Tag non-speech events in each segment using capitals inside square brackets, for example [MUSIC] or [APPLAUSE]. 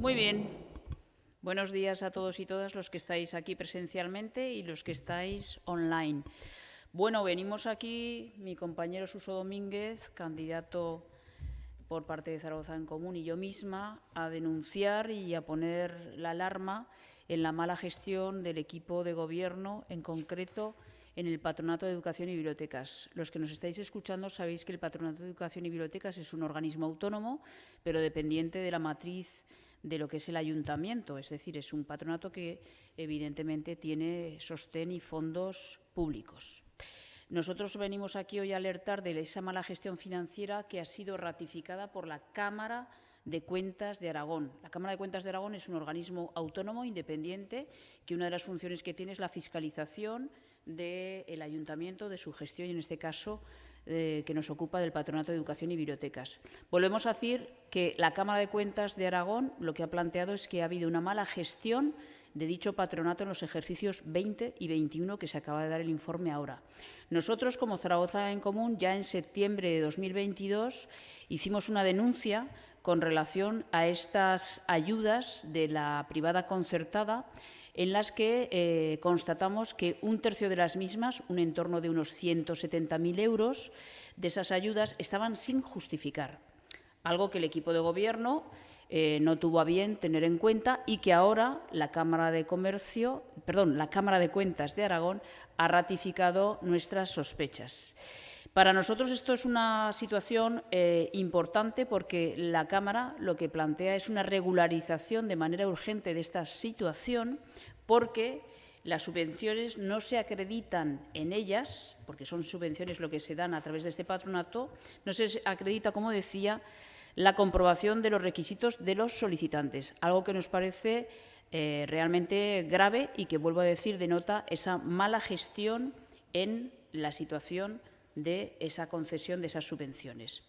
Muy bien. Buenos días a todos y todas los que estáis aquí presencialmente y los que estáis online. Bueno, venimos aquí, mi compañero Suso Domínguez, candidato por parte de Zaragoza en Común y yo misma, a denunciar y a poner la alarma en la mala gestión del equipo de gobierno, en concreto en el Patronato de Educación y Bibliotecas. Los que nos estáis escuchando sabéis que el Patronato de Educación y Bibliotecas es un organismo autónomo, pero dependiente de la matriz de lo que es el ayuntamiento, es decir, es un patronato que evidentemente tiene sostén y fondos públicos. Nosotros venimos aquí hoy a alertar de esa mala gestión financiera que ha sido ratificada por la Cámara de Cuentas de Aragón. La Cámara de Cuentas de Aragón es un organismo autónomo, independiente, que una de las funciones que tiene es la fiscalización del ayuntamiento, de su gestión y, en este caso, eh, que nos ocupa del Patronato de Educación y Bibliotecas. Volvemos a decir que la Cámara de Cuentas de Aragón lo que ha planteado es que ha habido una mala gestión de dicho patronato en los ejercicios 20 y 21 que se acaba de dar el informe ahora. Nosotros, como Zaragoza en Común, ya en septiembre de 2022 hicimos una denuncia con relación a estas ayudas de la privada concertada en las que eh, constatamos que un tercio de las mismas, un entorno de unos 170.000 euros, de esas ayudas estaban sin justificar, algo que el equipo de Gobierno eh, no tuvo a bien tener en cuenta y que ahora la Cámara de Comercio, perdón, la Cámara de Cuentas de Aragón ha ratificado nuestras sospechas. Para nosotros esto es una situación eh, importante porque la Cámara lo que plantea es una regularización de manera urgente de esta situación porque las subvenciones no se acreditan en ellas, porque son subvenciones lo que se dan a través de este patronato, no se acredita, como decía, la comprobación de los requisitos de los solicitantes, algo que nos parece eh, realmente grave y que, vuelvo a decir, denota esa mala gestión en la situación de esa concesión de esas subvenciones.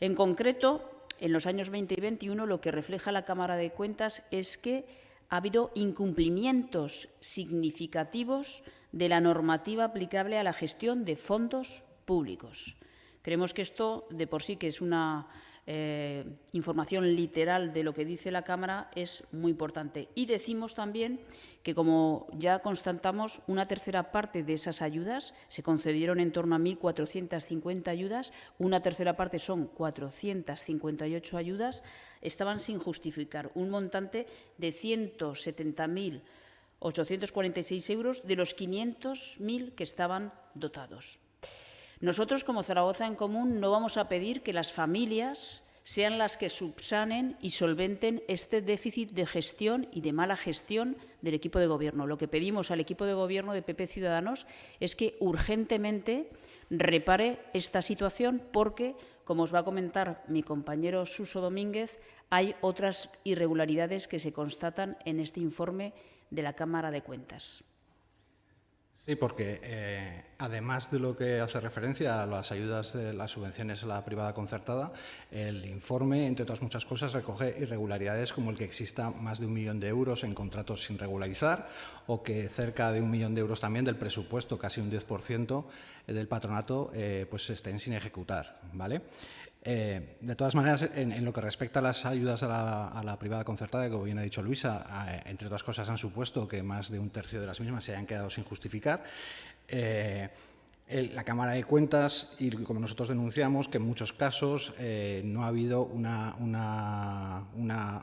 En concreto, en los años 20 y 21, lo que refleja la Cámara de Cuentas es que ha habido incumplimientos significativos de la normativa aplicable a la gestión de fondos públicos. Creemos que esto, de por sí, que es una eh, información literal de lo que dice la Cámara es muy importante. Y decimos también que, como ya constatamos, una tercera parte de esas ayudas se concedieron en torno a 1.450 ayudas, una tercera parte son 458 ayudas, estaban sin justificar, un montante de 170.846 euros de los 500.000 que estaban dotados. Nosotros, como Zaragoza en Común, no vamos a pedir que las familias sean las que subsanen y solventen este déficit de gestión y de mala gestión del equipo de gobierno. Lo que pedimos al equipo de gobierno de PP Ciudadanos es que urgentemente repare esta situación porque, como os va a comentar mi compañero Suso Domínguez, hay otras irregularidades que se constatan en este informe de la Cámara de Cuentas. Sí, porque eh, además de lo que hace referencia a las ayudas de las subvenciones a la privada concertada, el informe, entre otras muchas cosas, recoge irregularidades como el que exista más de un millón de euros en contratos sin regularizar o que cerca de un millón de euros también del presupuesto, casi un 10% del patronato, eh, pues estén sin ejecutar. ¿vale? Eh, de todas maneras, en, lo que respecta a las ayudas a la, privada concertada, como bien ha dicho Luisa, eh, entre otras cosas han supuesto que más de un tercio de las mismas se hayan quedado sin justificar. Eh, la Cámara de Cuentas, y como nosotros denunciamos, que en muchos casos no ha habido una, una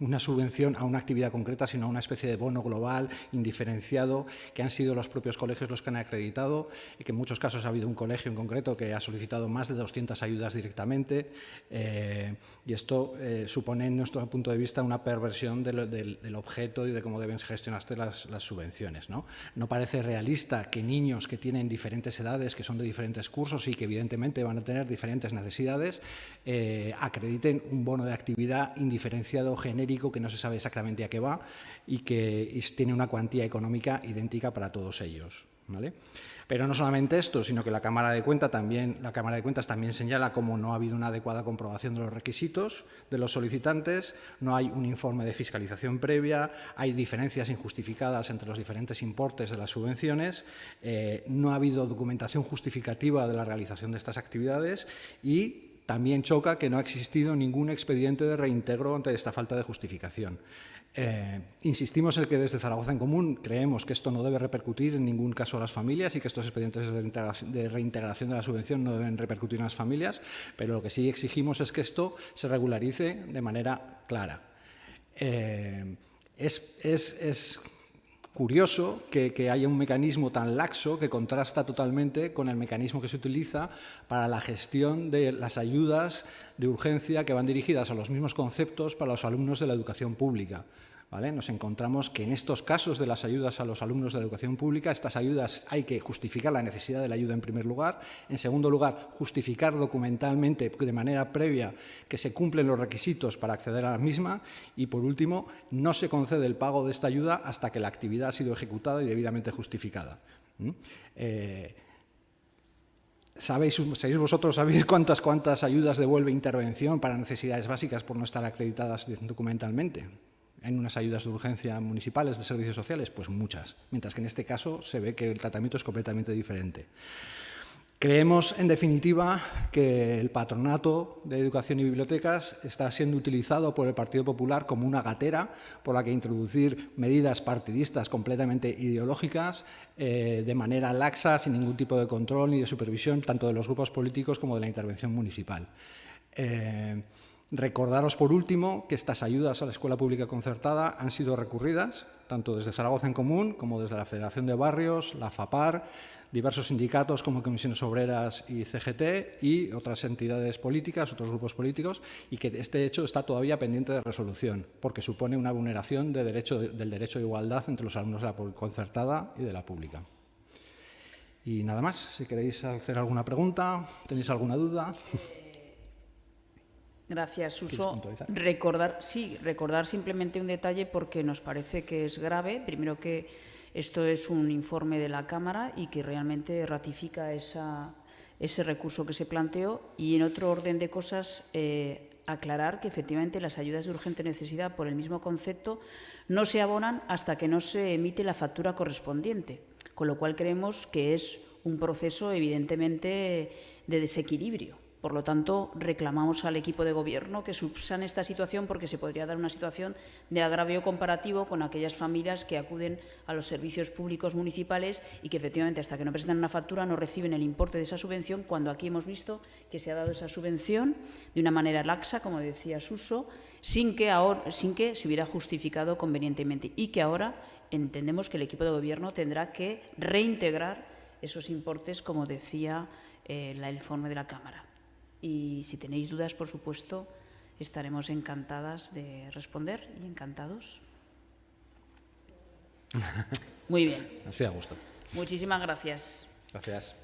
una subvención a una actividad concreta, sino a una especie de bono global, indiferenciado, que han sido los propios colegios los que han acreditado y que en muchos casos ha habido un colegio en concreto que ha solicitado más de 200 ayudas directamente eh, y esto eh, supone, en nuestro punto de vista, una perversión del, objeto y de cómo deben gestionarse las, subvenciones. ¿no? no parece realista que niños que tienen diferentes edades, que son de diferentes cursos y que evidentemente van a tener diferentes necesidades, eh, acrediten un bono de actividad indiferenciado, genérico, que no se sabe exactamente a qué va y que tiene una cuantía económica idéntica para todos ellos. ¿vale? Pero no solamente esto, sino que la Cámara de, Cuentas también, la Cámara de Cuentas también señala cómo no ha habido una adecuada comprobación de los requisitos de los solicitantes, no hay un informe de fiscalización previa, hay diferencias injustificadas entre los diferentes importes de las subvenciones, eh, no ha habido documentación justificativa de la realización de estas actividades y también choca que no ha existido ningún expediente de reintegro ante esta falta de justificación. Eh, insistimos en que desde Zaragoza en Común creemos que esto no debe repercutir en ningún caso a las familias y que estos expedientes de reintegración de la subvención no deben repercutir en las familias, pero lo que sí exigimos es que esto se regularice de manera clara. Eh, es, curioso que, haya un mecanismo tan laxo que contrasta totalmente con el mecanismo que se utiliza para la gestión de las ayudas de urgencia que van dirigidas a los mismos conceptos para los alumnos de la educación pública. Nos encontramos que en estos casos de las ayudas a los alumnos de la educación pública, estas ayudas hay que justificar la necesidad de la ayuda en primer lugar, en segundo lugar, justificar documentalmente de manera previa que se cumplen los requisitos para acceder a la misma y, por último, no se concede el pago de esta ayuda hasta que la actividad ha sido ejecutada y debidamente justificada. Eh, ¿Sabéis, vosotros sabéis cuántas, cuántas ayudas devuelve intervención para necesidades básicas por no estar acreditadas documentalmente? En unas ayudas de urgencia municipales de servicios sociales? Pues muchas, mientras que en este caso se ve que el tratamiento es completamente diferente. Creemos, en definitiva, que el patronato de educación y bibliotecas está siendo utilizado por el Partido Popular como una gatera por la que introducir medidas partidistas completamente ideológicas eh, de manera laxa, sin ningún tipo de control ni de supervisión, tanto de los grupos políticos como de la intervención municipal. Eh, Recordaros, por último, que estas ayudas a la escuela pública concertada han sido recurridas, tanto desde Zaragoza en Común como desde la Federación de Barrios, la FAPAR, diversos sindicatos como Comisiones Obreras y CGT y otras entidades políticas, otros grupos políticos, y que este hecho está todavía pendiente de resolución, porque supone una vulneración del derecho de igualdad entre los alumnos de la concertada y de la pública. Y nada más, si queréis hacer alguna pregunta, tenéis alguna duda. Gracias, Suso. Recordar, sí, recordar simplemente un detalle porque nos parece que es grave. Primero que esto es un informe de la Cámara y que realmente ratifica ese recurso que se planteó. Y en otro orden de cosas, eh, aclarar que efectivamente las ayudas de urgente necesidad, por el mismo concepto, no se abonan hasta que no se emite la factura correspondiente. Con lo cual creemos que es un proceso evidentemente de desequilibrio por lo tanto, reclamamos al equipo de Gobierno que subsane esta situación porque se podría dar una situación de agravio comparativo con aquellas familias que acuden a los servicios públicos municipales y que efectivamente hasta que no presentan una factura no reciben el importe de esa subvención cuando aquí hemos visto que se ha dado esa subvención de una manera laxa, como decía Suso, sin que, ahora, sin que se hubiera justificado convenientemente y que ahora entendemos que el equipo de Gobierno tendrá que reintegrar esos importes, como decía eh, el informe de la Cámara. Y si tenéis dudas, por supuesto, estaremos encantadas de responder y encantados. [LAUGHS] Muy bien. Así a gusto. Muchísimas gracias. Gracias.